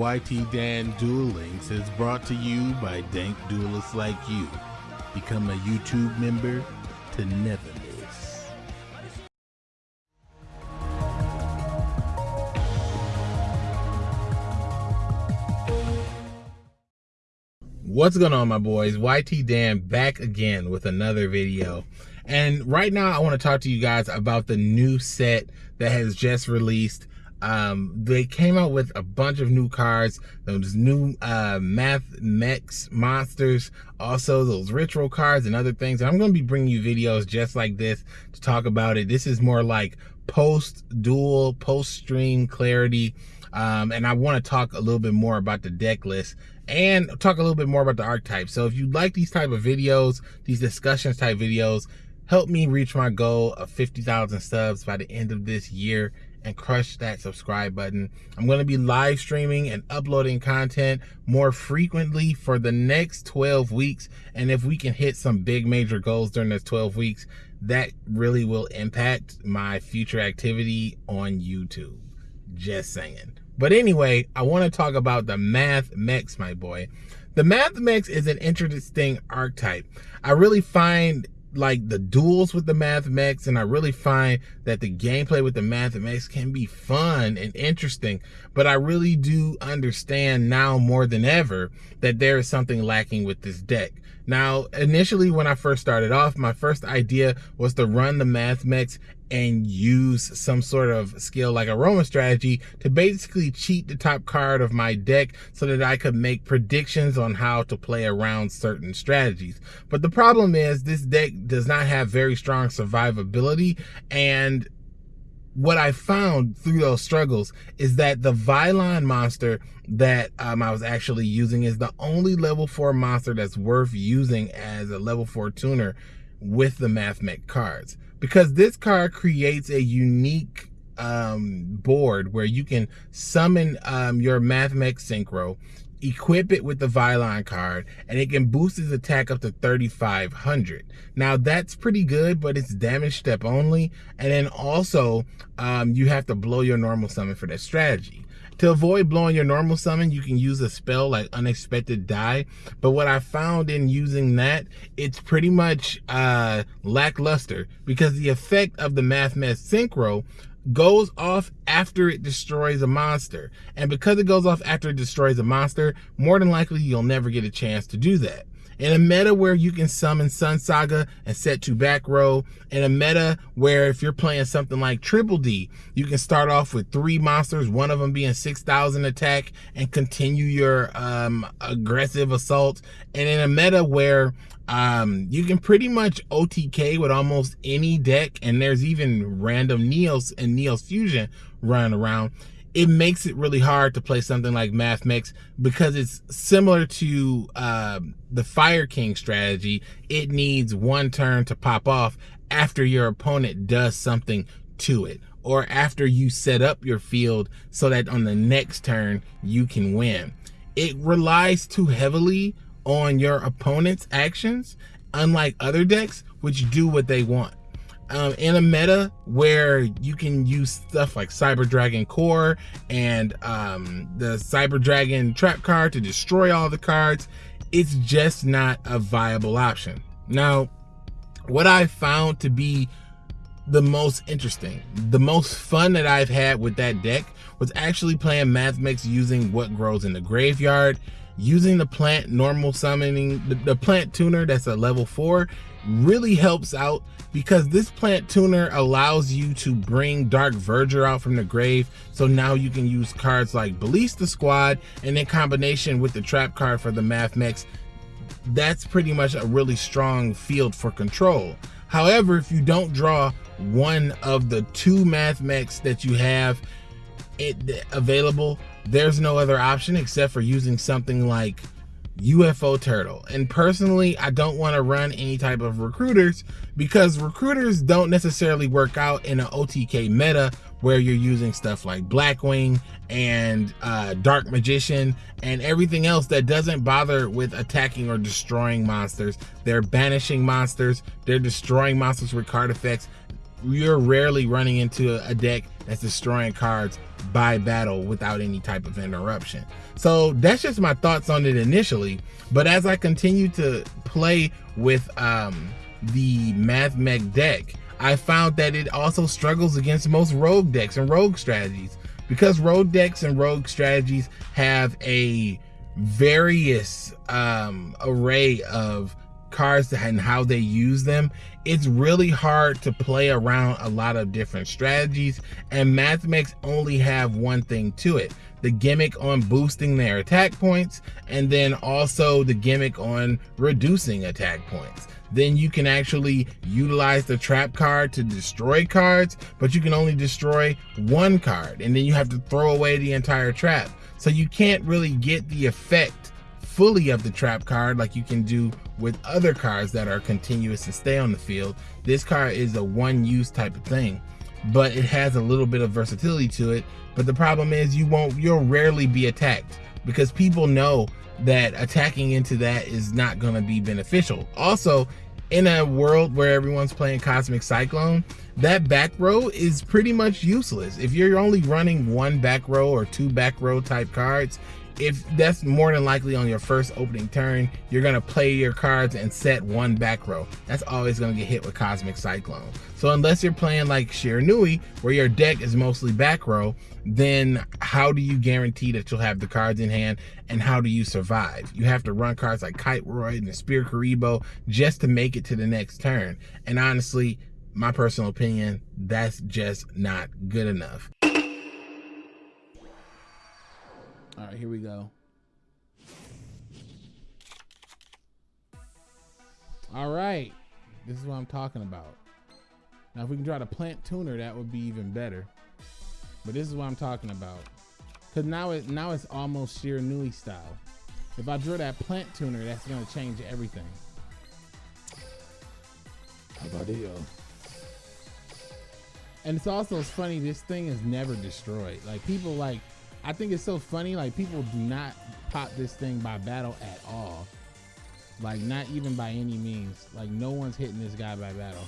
YT Dan Duel Links is brought to you by dank duelists like you. Become a YouTube member to never miss. What's going on, my boys? YT Dan back again with another video. And right now, I want to talk to you guys about the new set that has just released um, they came out with a bunch of new cards, those new uh, Math Mechs monsters, also those ritual cards and other things. And I'm going to be bringing you videos just like this to talk about it. This is more like post duel, post stream clarity. Um, and I want to talk a little bit more about the deck list and talk a little bit more about the archetype. So if you like these type of videos, these discussions type videos, help me reach my goal of 50,000 subs by the end of this year and crush that subscribe button. I'm going to be live streaming and uploading content more frequently for the next 12 weeks. And if we can hit some big major goals during those 12 weeks, that really will impact my future activity on YouTube. Just saying. But anyway, I want to talk about the Math Mechs, my boy. The Math Mechs is an interesting archetype. I really find like the duels with the Math Mechs and I really find that the gameplay with the Math Mechs can be fun and interesting but I really do understand now more than ever that there is something lacking with this deck now initially when I first started off my first idea was to run the Math Mechs and use some sort of skill like a Roman strategy to basically cheat the top card of my deck so that I could make predictions on how to play around certain strategies. But the problem is this deck does not have very strong survivability and what I found through those struggles is that the Vylon monster that um, I was actually using is the only level 4 monster that's worth using as a level 4 tuner with the Math Mech cards. Because this card creates a unique um, board where you can summon um, your Math Mech Synchro, equip it with the Vylon card, and it can boost his attack up to 3,500. Now that's pretty good, but it's damage step only. And then also, um, you have to blow your normal summon for that strategy. To avoid blowing your normal summon, you can use a spell like Unexpected Dai. But what I found in using that, it's pretty much uh, lackluster because the effect of the Math Synchro goes off after it destroys a monster. And because it goes off after it destroys a monster, more than likely you'll never get a chance to do that in a meta where you can summon Sun Saga and set to back row, in a meta where if you're playing something like Triple D, you can start off with three monsters, one of them being 6,000 attack, and continue your um, aggressive assault. And in a meta where um, you can pretty much OTK with almost any deck, and there's even random Neos and Neos Fusion running around it makes it really hard to play something like Math Mechs because it's similar to uh, the Fire King strategy. It needs one turn to pop off after your opponent does something to it or after you set up your field so that on the next turn you can win. It relies too heavily on your opponent's actions, unlike other decks, which do what they want um, in a meta where you can use stuff like Cyber Dragon Core and um, the Cyber Dragon trap card to destroy all the cards, it's just not a viable option. Now, what I found to be the most interesting, the most fun that I've had with that deck was actually playing Math Mechs using what grows in the graveyard, using the plant normal summoning, the, the plant tuner that's a level four really helps out because this plant tuner allows you to bring Dark Verger out from the grave. So now you can use cards like Ballista Squad and in combination with the trap card for the Math Mechs, that's pretty much a really strong field for control. However, if you don't draw one of the two Math Mechs that you have it available, there's no other option except for using something like UFO Turtle. And personally, I don't want to run any type of recruiters because recruiters don't necessarily work out in an OTK meta where you're using stuff like Blackwing and uh, Dark Magician and everything else that doesn't bother with attacking or destroying monsters. They're banishing monsters, they're destroying monsters with card effects. You're rarely running into a deck that's destroying cards by battle without any type of interruption. So that's just my thoughts on it initially. But as I continue to play with um, the Math Mech deck, I found that it also struggles against most rogue decks and rogue strategies because rogue decks and rogue strategies have a various um, array of cards and how they use them, it's really hard to play around a lot of different strategies. And Math Mechs only have one thing to it the gimmick on boosting their attack points, and then also the gimmick on reducing attack points. Then you can actually utilize the trap card to destroy cards, but you can only destroy one card, and then you have to throw away the entire trap. So you can't really get the effect fully of the trap card like you can do with other cards that are continuous and stay on the field. This card is a one use type of thing, but it has a little bit of versatility to it. But the problem is you won't, you'll rarely be attacked because people know that attacking into that is not going to be beneficial. Also, in a world where everyone's playing Cosmic Cyclone, that back row is pretty much useless. If you're only running one back row or two back row type cards, if that's more than likely on your first opening turn, you're gonna play your cards and set one back row. That's always gonna get hit with Cosmic Cyclone. So unless you're playing like Shiranui, where your deck is mostly back row, then how do you guarantee that you'll have the cards in hand and how do you survive? You have to run cards like Kiteroid and the Sphere Kuriboh just to make it to the next turn. And honestly, my personal opinion, that's just not good enough. All right, here we go. All right, this is what I'm talking about. Now, if we can try to plant tuner, that would be even better. But this is what I'm talking about. Cause now it now it's almost Shiranui style. If I draw that plant tuner, that's gonna change everything. How about it? yo? And it's also funny, this thing is never destroyed. Like people like I think it's so funny. Like people do not pop this thing by battle at all. Like not even by any means. Like no one's hitting this guy by battle.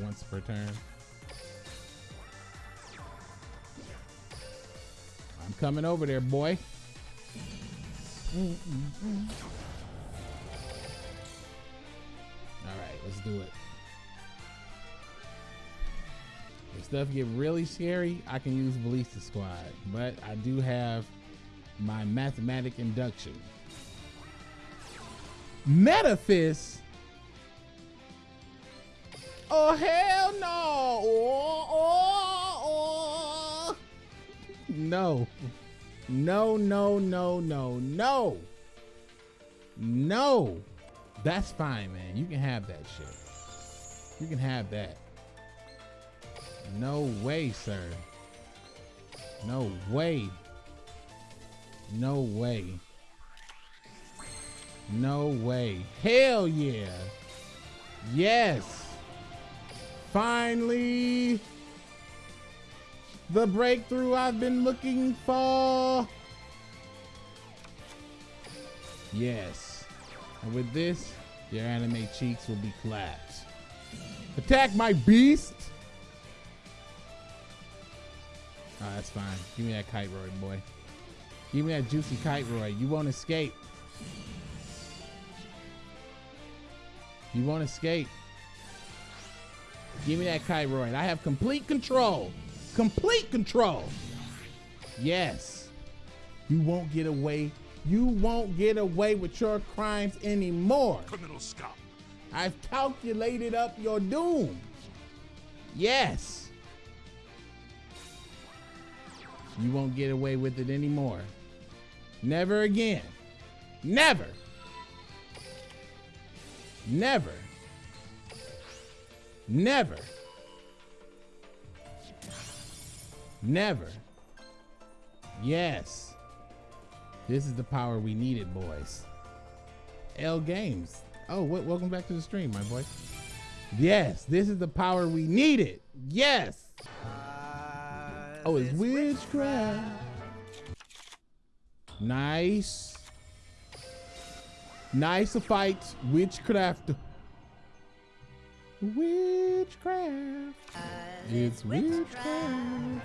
Once per turn. I'm coming over there, boy. Mm -mm -mm. All right, let's do it. Stuff get really scary, I can use Ballista Squad, but I do have my mathematic induction. Metaphys? Oh hell no! Oh, oh, oh. No. No, no, no, no, no. No. That's fine, man. You can have that shit. You can have that. No way, sir. No way. No way. No way. Hell yeah. Yes. Finally. The breakthrough I've been looking for. Yes. And with this, your anime cheeks will be collapsed. Attack my beast! Oh, that's fine. Give me that Kiteroid, boy. Give me that juicy Kiteroid. You won't escape. You won't escape. Give me that Kiteroid. I have complete control. Complete control. Yes. You won't get away. You won't get away with your crimes anymore. Criminal scum. I've calculated up your doom. Yes. You won't get away with it anymore. Never again. Never. Never. Never. Never. Yes. This is the power we needed, boys. L Games. Oh, welcome back to the stream, my boy. Yes, this is the power we needed. Yes. Oh, it's witchcraft. Nice. Nice fight, witchcraft. Witchcraft. Uh, it's witchcraft.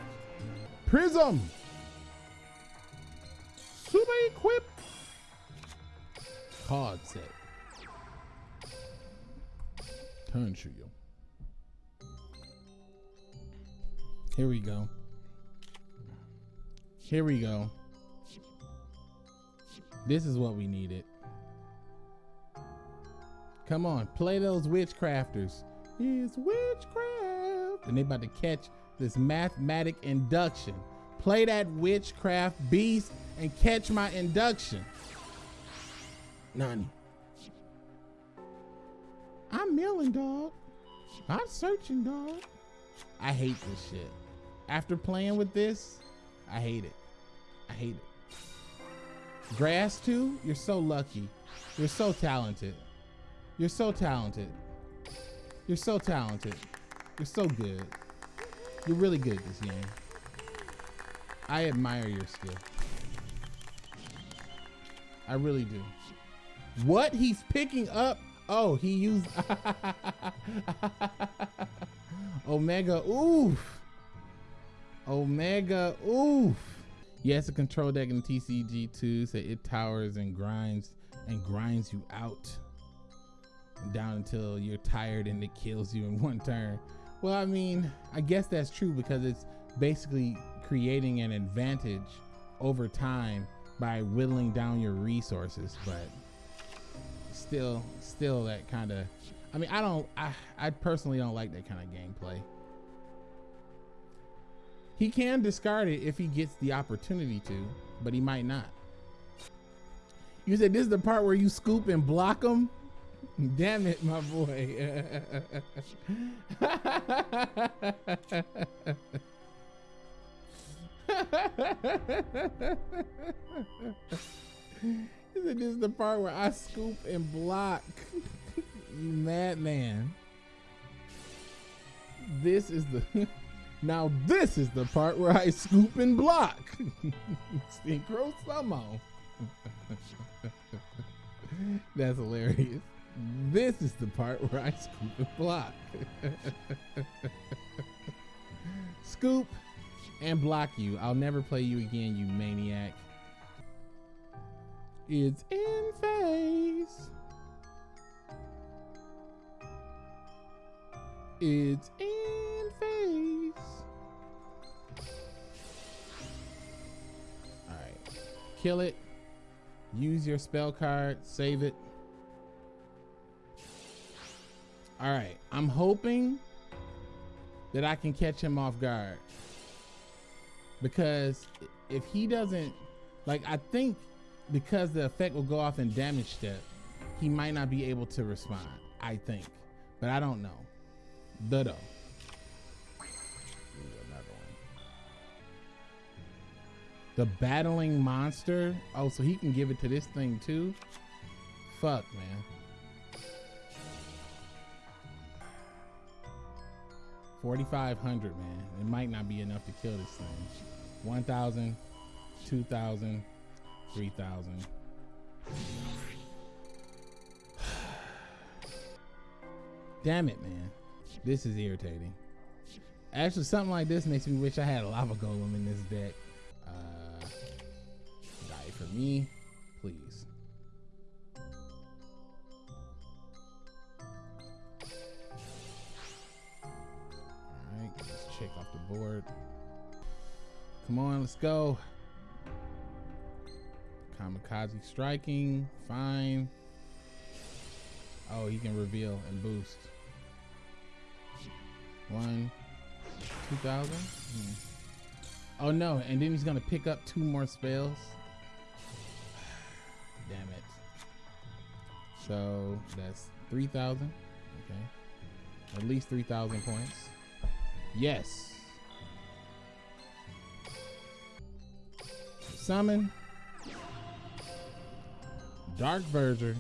Prism. Super equip. Card set. Turn trio. Here we go. Here we go. This is what we needed. Come on, play those witchcrafters. It's witchcraft. And they about to catch this mathematic induction. Play that witchcraft beast and catch my induction. Nani. I'm milling, dog. I'm searching, dog. I hate this shit. After playing with this, I hate it. I hate it. Grass too? You're so lucky. You're so talented. You're so talented. You're so talented. You're so good. You're really good at this game. I admire your skill. I really do. What? He's picking up? Oh, he used Omega. Oof. Omega. Oof. Yes, a control deck in TCG2 so it towers and grinds and grinds you out down until you're tired and it kills you in one turn. Well, I mean, I guess that's true because it's basically creating an advantage over time by whittling down your resources, but still, still that kind of, I mean, I don't, I, I personally don't like that kind of gameplay. He can discard it if he gets the opportunity to, but he might not. You said this is the part where you scoop and block him? Damn it, my boy. This is the part where I scoop and block. you madman. This is the now this is the part where I scoop and block. Synchro sumo. That's hilarious. This is the part where I scoop and block. scoop and block you. I'll never play you again, you maniac. It's in phase. It's in kill it. Use your spell card, save it. All right, I'm hoping that I can catch him off guard. Because if he doesn't, like, I think because the effect will go off in damage step, he might not be able to respond, I think. But I don't know. Dodo. The battling monster. Oh, so he can give it to this thing too? Fuck, man. 4,500, man. It might not be enough to kill this thing. 1,000, 2,000, 3,000. Damn it, man. This is irritating. Actually, something like this makes me wish I had a lava golem in this deck. For me, please. Alright, let's check off the board. Come on, let's go. Kamikaze striking, fine. Oh, he can reveal and boost. One, 2,000? Hmm. Oh no, and then he's gonna pick up two more spells. Damn it. So that's 3,000, okay. At least 3,000 points. Yes. Summon. Dark Verger.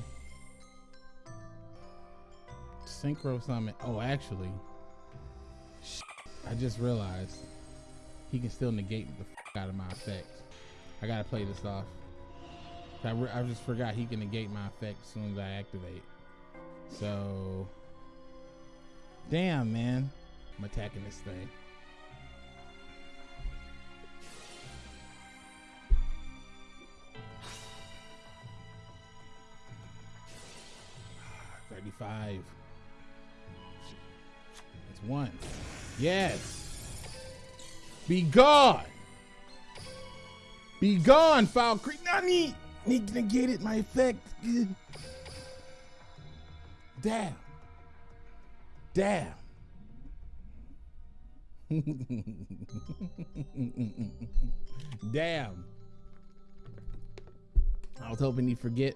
Synchro Summon. Oh, actually. I just realized he can still negate the out of my effect. I gotta play this off. I, I just forgot he can negate my effect as soon as I activate. So Damn, man. I'm attacking this thing. Ah, thirty-five. That's one. Yes. Be gone. Be gone, foul creep. Not get it. My effect. Damn. Damn. Damn. I was hoping he'd forget.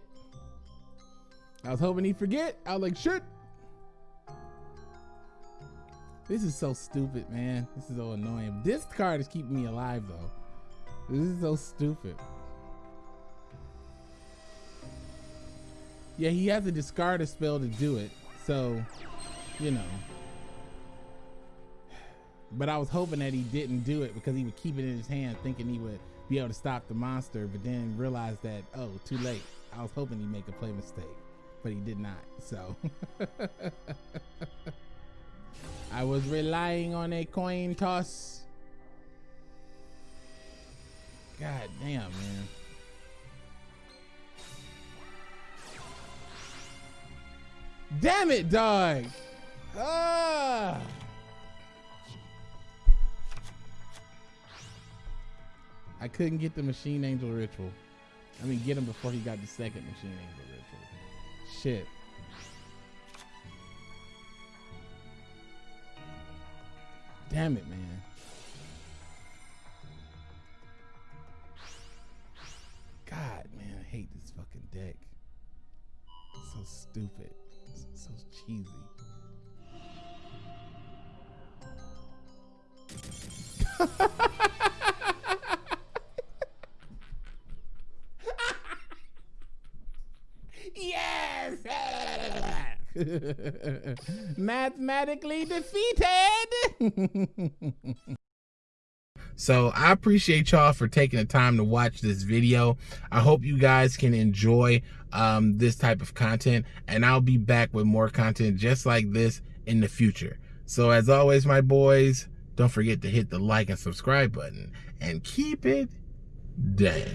I was hoping he'd forget. I was like, shit. This is so stupid, man. This is so annoying. This card is keeping me alive, though. This is so stupid. Yeah, he has to discard a spell to do it. So, you know. But I was hoping that he didn't do it because he would keep it in his hand thinking he would be able to stop the monster, but then realized that, oh, too late. I was hoping he'd make a play mistake, but he did not. So I was relying on a coin toss. God damn, man. Damn it, dog. Ah. I couldn't get the Machine Angel ritual. I mean, get him before he got the second Machine Angel ritual. Shit. Damn it, man. God, man, I hate this fucking deck. It's so stupid. Cheesy. yes! Mathematically defeated! So I appreciate y'all for taking the time to watch this video. I hope you guys can enjoy um, this type of content and I'll be back with more content just like this in the future. So as always, my boys, don't forget to hit the like and subscribe button and keep it dank.